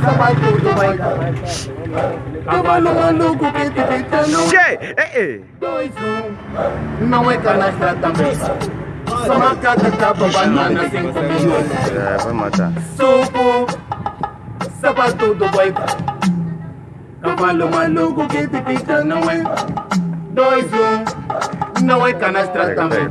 Sabe tudo vai dar. Cavalo maluco que te deita no Che. Dois, um, não é canastra também. Só macaca, capa, banana, cinco minutos. É, vai matar. Suco, sabe tudo vai dar. Cavalo maluco que te não é. Dois, um, não é canastra também.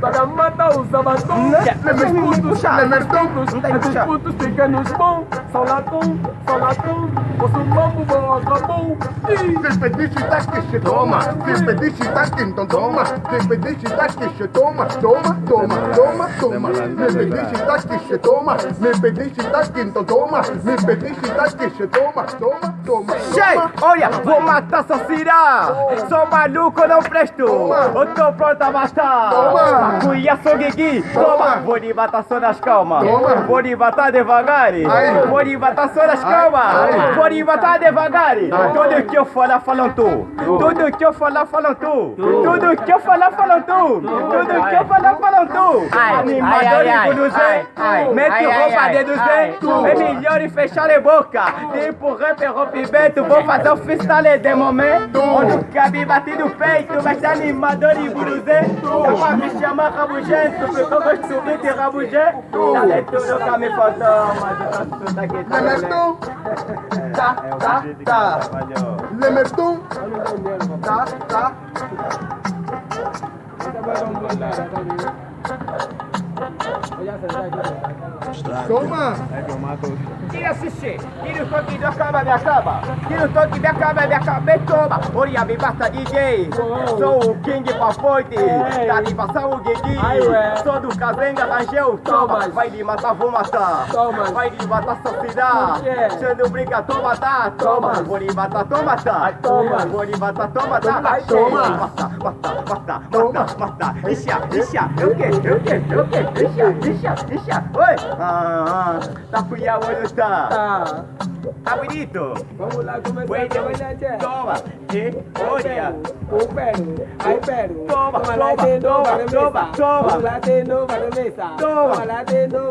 Para matar o sabatom lemerton, lemerton, Esses putos ciganos São latão, são latão Posso mambo, bom, acabou Despediche taque, toma. Despediche taque, então toma. Despediche taque, toma. Toma, toma, toma, toma. Despediche taque, toma. Despediche taque, então toma. Despediche taque, toma. Toma, toma. Che, olha, vou matar sua cirá. Sou maluco, não presto. Eu tô pronto a matar. Toma. Cuia, sou guigui. Toma. Vou lhe matar só nas calmas. Vou lhe matar devagar. Vou lhe matar só nas calmas. Vou lhe matar devagar. Tudo que eu falar, falam tu. Tudo que eu falar, falam tu. Tudo que eu falar, falam tu. Tudo que eu falar, falam tu. Santo. Ai, É melhor e fechar a boca. Tipo rapper, rompimento. Vou fazer o freestyle de momento. Onde cabe batido o peito. Mas animador e me chamar rabugento. Ficou gostoso de rabugento. Tá Voy a cerrar aquí. Toma. Tira assistir, tira o toque me acaba, me acaba. Tira o toque me acaba, me acaba, me toma. Olha, me basta DJ. Sou o King Papoite. Tá de passar o Guigui. Sou do Cazenga Rangel. Toma, vai lhe matar, vou matar. Toma. Vai lhe matar, só se dá. Se não brinca, toma, tá. Toma, vou lhe matar, toma, tá. Toma, vou lhe matar, toma, tá. Toma, mata, mata, mata, mata, mata. Ixi, ixi, eu que, eu que, eu que. Ixi, ixi, ixi. Oi. Ah, Ah, tá está? Ah, Vamos a bailar, Toma. O. Toma, toma, toma, toma, toma. Toma, toma, toma, toma, toma, toma,